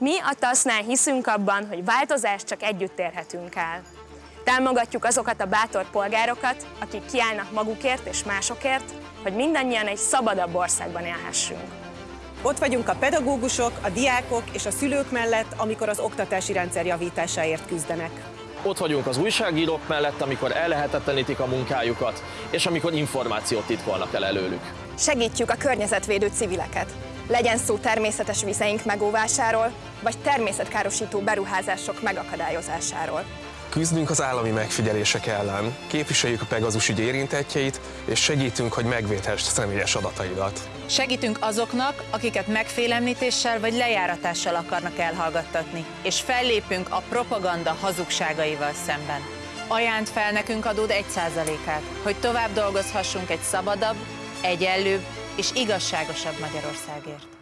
Mi a TASZ-nál hiszünk abban, hogy változást csak együtt érhetünk el. Támogatjuk azokat a bátor polgárokat, akik kiállnak magukért és másokért, hogy mindannyian egy szabadabb országban élhessünk. Ott vagyunk a pedagógusok, a diákok és a szülők mellett, amikor az oktatási rendszer javításáért küzdenek. Ott vagyunk az újságírók mellett, amikor ellehetetlenítik a munkájukat, és amikor információt titkolnak el előlük. Segítjük a környezetvédő civileket. Legyen szó természetes vizeink megóvásáról, vagy természetkárosító beruházások megakadályozásáról. Küzdünk az állami megfigyelések ellen, képviseljük a Pegazus ügy érintettjeit, és segítünk, hogy megvédhess személyes adataidat. Segítünk azoknak, akiket megfélemlítéssel vagy lejáratással akarnak elhallgattatni, és fellépünk a propaganda hazugságaival szemben. Ajánt fel nekünk adód 1%-át, hogy tovább dolgozhassunk egy szabadabb, egyenlőbb és igazságosabb Magyarországért.